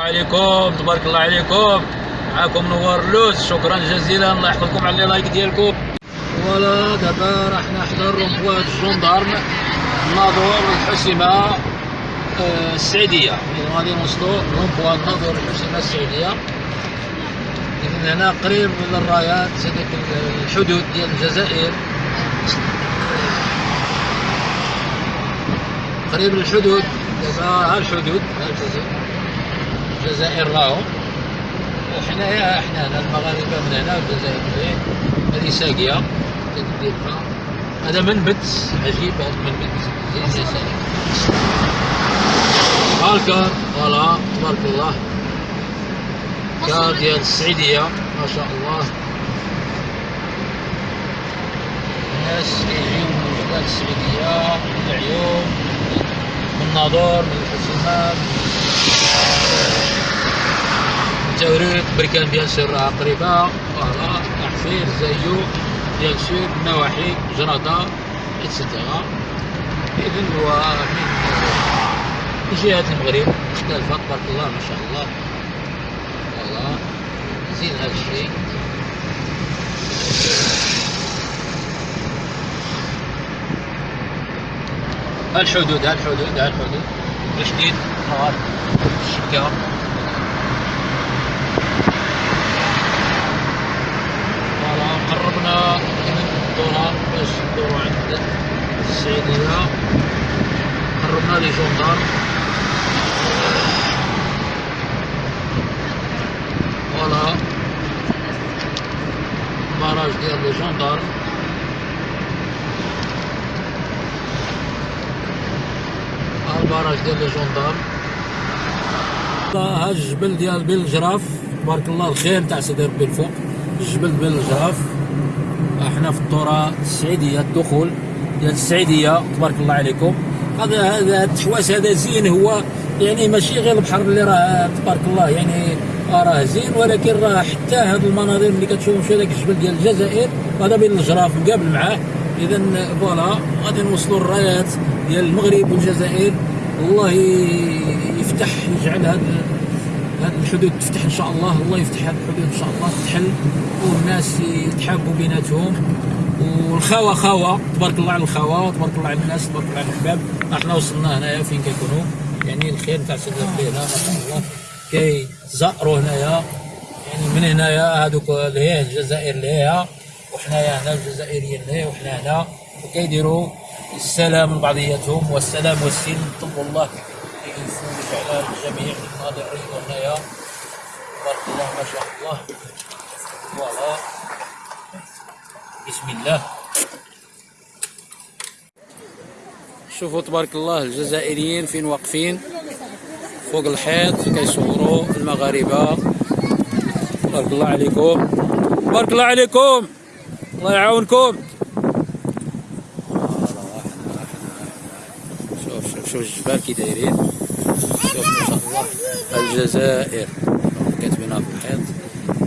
عليكم تبارك الله عليكم. معكم نوار لوز. شكرا جزيلا. الله يحفظكم على اللايك ديالكم. voilà دابا راح نحضر rond-point ال gendarmes الناظور الحسيمة آه، السعيدية. غادي نوصلوا رومبوا الناظور الحسيمة السعيدية. إذن هنا قريب للرايات هذيك الحدود ديال الجزائر. قريب للحدود. دابا ها الحدود ها الجزائر الجزائر راهم وحنايا حنا المغاربة من هنا الجزائريين هذه ساقية. تديرها هذا منبت عجيب هذا المنبت زين يا سلام هالكار فوالا تبارك الله. كار ديال السعيدية ما شاء الله. الناس كيجيو من بلاد السعيدية من العيون من الناظور من الحسيمة تاوريرت بركان bien sûr قريبة voilà أحفير زايو bien sûr نواحي جرادة et cetera إذن هو من جهة المغرب. مختلفة تبارك الله ما شاء الله. voilà زين هذا الشيء. الحدود الحدود الحدود الجديد نهار الشكا فوالا قربنا من الدورة باش ندورو عند السعيدية قربنا لي جوندار voilà barrage ديال les gendarmes ها ال barrage ديال les gendarmes ها الجبل ديال بين الجراف تبارك الله الخير تاع سيدي ربي الفوق الجبل بين الجراف إحنا في الطورة السعيدية الدخول ديال السعيدية تبارك الله عليكم. هذا هذا التحواس هذا زين هو يعني ماشي غير البحر اللي راه تبارك الله يعني راه زين ولكن راه حتى هاد المناظر اللي كتشوفوا في هذاك الجبل ديال الجزائر هذا بين الجراف مقابل معاه. اذا voilà غادي نوصلوا الرايات ديال المغرب والجزائر. الله يفتح يجعل هاد هاد الحدود تفتح إن شاء الله. الله يفتح هاد الحدود إن شاء الله تحل والناس يتحابوا بيناتهم. والخاوه خاوه تبارك الله على الخاوه وتبارك الله على الناس تبارك الله على الاحباب إحنا وصلنا هنايا فين كيكونوا؟ يعني الخير تاع سيدي ربي هنا ما شاء الله. كيزأروا هنايا يعني من هنايا هذوك لهيه الجزائر لهيه وحنايا هنا الجزائريين لهيه وحنا هنا. وكيديروا السلام لبعضياتهم والسلام والسلم طب الله يفوز على الجميع الناظرين وهنايا تبارك الله ما شاء الله. فوالا. بسم الله. شوفوا تبارك الله الجزائريين فين واقفين؟ فوق الحيط كيصوروا المغاربة. تبارك الله عليكم. تبارك الله عليكم. الله يعاونكم. شوف شوف شوف الجبال كي دايرين. شوف ما شاء الله. الجزائر. كاتبينها في الحيط.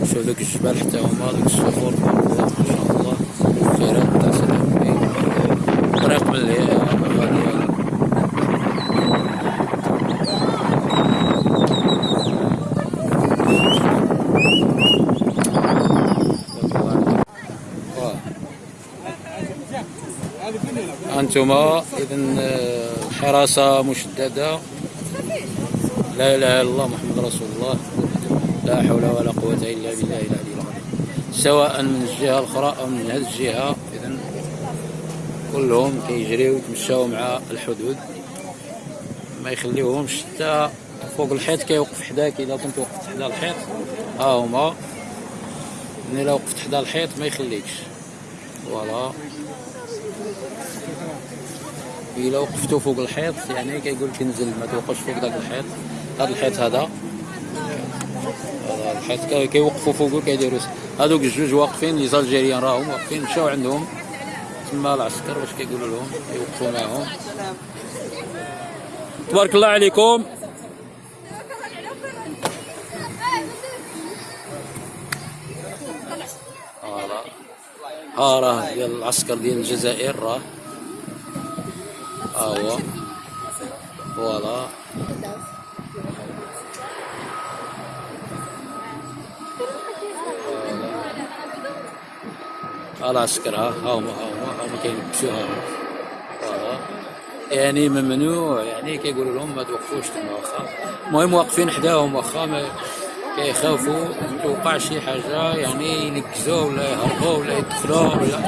شوف دوك الجبال حتى هما دوك الصخور. ما شاء الله خيرات تاع سلام طريق من اللي غادي أنتما إذا الحراسة مشددة. لا إله إلا الله محمد رسول الله. لا حول ولا قوة إلا بالله العلي العظيم. سواء من الجهة الأخرى أو من هذه الجهة إذا كلهم كيجريو يتمشاو مع الحدود. ما يخليوهمش حتى فوق الحيط كيوقف حداك إذا كنت وقفت حدا الحيط ها هما. ملي لا وقفت حدا الحيط ما يخليكش. voilà. إلا وقفتوا فوق الحيط يعني كيقول لك انزل ما توقفش فوق داك الحيط. هذا الحيط هذا. الحيط كي- كيوقفوا فوقه كيديروا هذوك الجوج واقفين لي زالجيريان راهم واقفين مشاو عندهم. تما العسكر باش كيقولوا لهم؟ يوقفوا معاهم. تبارك الله عليكم. ها راه ديال العسكر ديال الجزائر راه. ها هو. voilà. العسكر ها ها هما ها هما ها هما كيلبسوها voilà. يعني ممنوع يعني كيقولوا لهم ما توقفوش تما واخا. المهم واقفين حداهم واخا ما كيخافوا. توقع شي حاجة. يعني ينكزوا ولا يهربوا ولا يدخلوا ولا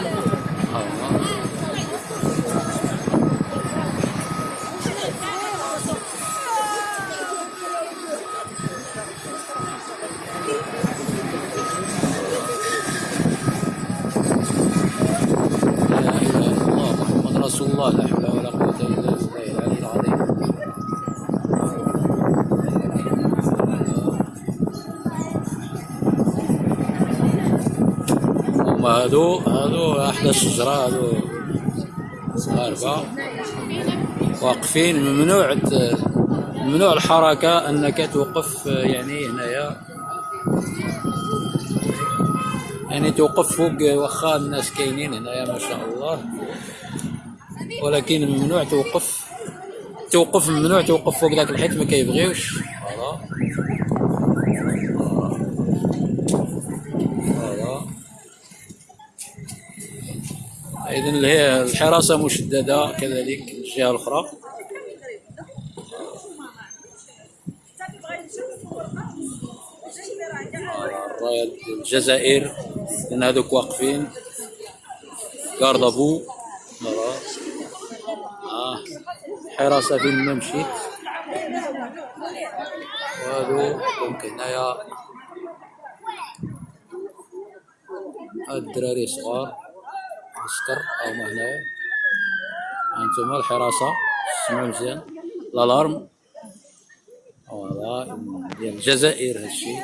هادو هادو احدى الشجرة هادو صغارفه واقفين ممنوع ممنوع الحركة انك توقف يعني هنايا. يعني توقف فوق واخا الناس كاينين هنايا ما شاء الله. ولكن ممنوع توقف توقف ممنوع توقف فوق ذاك الحيط ما كيبغيوش. اذا الحراسة مشددة كذلك الجهة الأخرى. راية الجزائر لأن هذوك واقفين. كاردافو آه حراسة فين ما مشيت وهادو دونك هنايا. الدراري صغار. عسكر هما هنايا هانتوما الحراسة سمعوا مزيان الألارم. فوالا ديال الجزائر هادشي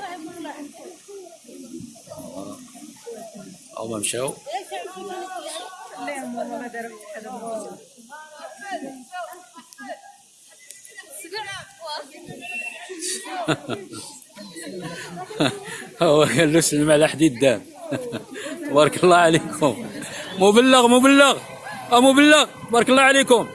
هما مشاو. هو قال له سلم على حديد دام. بارك الله عليكم. مبلغ مبلغ. آه مبلغ. بارك الله عليكم.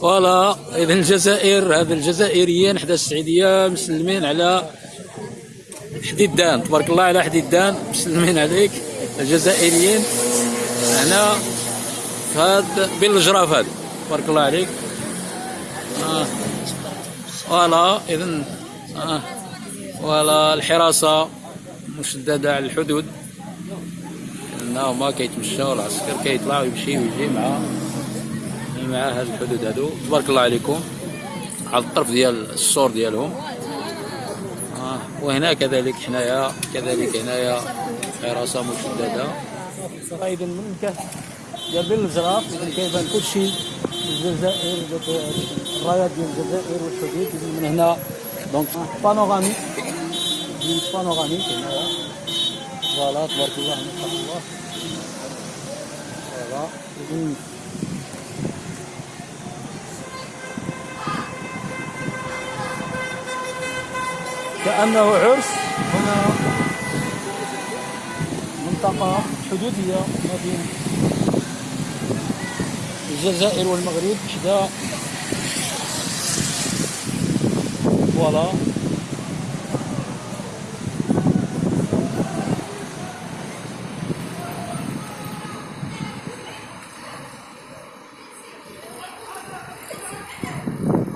فوالا اذا الجزائر هذا الجزائريين حدا السعيدية مسلمين على حديدان تبارك الله على حديدان مسلمين عليك الجزائريين. هنا هاد بين الجراف هذا تبارك الله عليك. آه. voilà اذا آه. voilà الحراسة مشددة على الحدود. لأن هما كيتمشاو العسكر كيطلع ويمشي ويجي مع مع هاد الحدود هادو. تبارك الله عليكم. على الطرف ديال السور ديالهم. آه. وهنا كذلك حنايا كذلك هنايا حراسة مشددة. أيضا من الكهف ديال بين الجراف كل شيء الجزائر الرايات ديال الجزائر والحدود من هنا. donc panoramique panoramique هنايا voilà تبارك الله ما شاء الله. voilà إذن كأنه عرس. هنا منطقة حدودية ما بين الجزائر والمغرب حدا فوالا.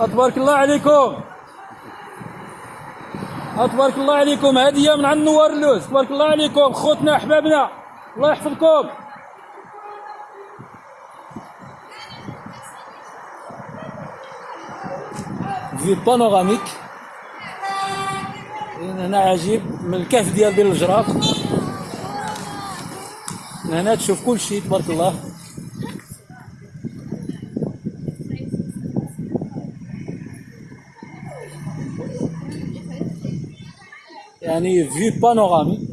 تبارك الله عليكم. تبارك الله عليكم. هدية من عند نوار اللوز. تبارك الله عليكم. خوتنا أحبابنا. الله يحفظكم. في بانوراميك هنا عجيب من الكهف ديال بين الجراف من هنا تشوف كل شيء تبارك الله يعني في بانورامي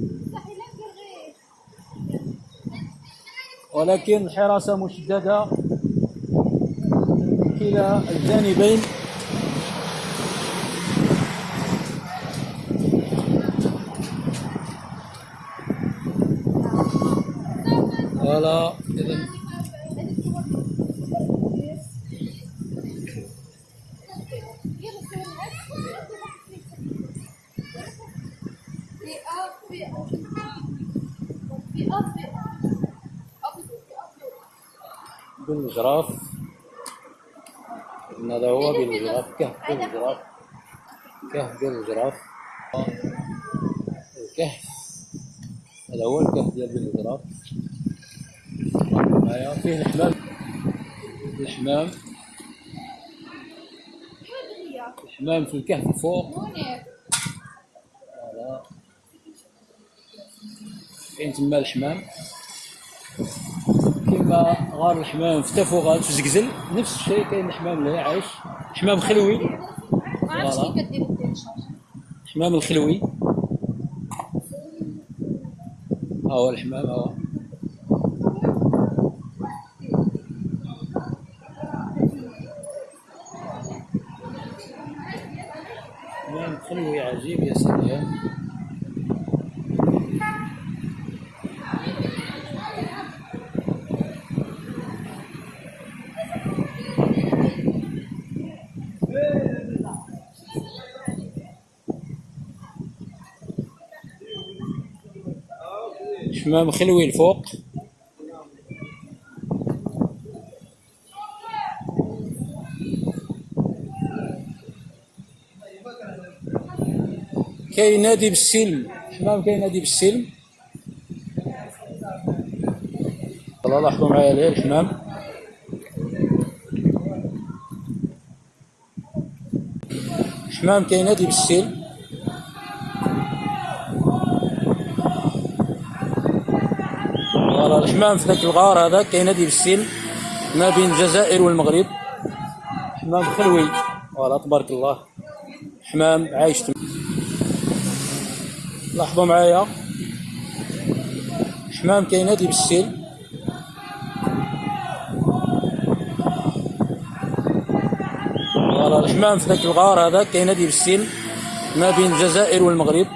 ولكن الحراسة مشددة كلا الجانبين هذا بالجراف هذا هو بالجراف كهف بالجراف كهف بالجراف الكهف. هذا هو الكهف ديال بالجراف معايا فيه الحمام الحمام الحمام في الكهف الفوق كاين تما الحمام كما غار الحمام في تافوغات في زقزل نفس الشيء كاين الحمام اللي عايش حمام خلوي ما عرفتش كيف كدير التيليشارج حمام الخلوي ها هو الحمام ها هو حمام خلوي عجيب يا سلام حمام خلوي الفوق كاين نادي بالسلم. حمام كاين نادي بالسلم. والله لاحظوا معايا ليه الحمام حمام كاين نادي بالسلم. فوالا الحمام في ذاك الغار هذا كاينادي بالسلم ما بين الجزائر والمغرب. حمام خلوي voilà تبارك الله. حمام عايش تما لاحظوا معايا. حمام كاينادي بالسلم voilà الحمام في ذاك الغار هذا كاينادي بالسلم ما بين الجزائر والمغرب.